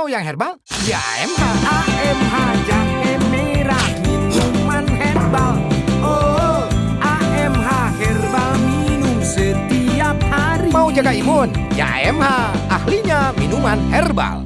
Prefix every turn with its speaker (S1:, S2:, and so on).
S1: Mau yang herbal? Ya Mh.
S2: AMH jahe merah minuman herbal. Oh, AMH herbal minum setiap hari.
S1: Mau jaga imun? Ya Mh. Ahlinya minuman herbal.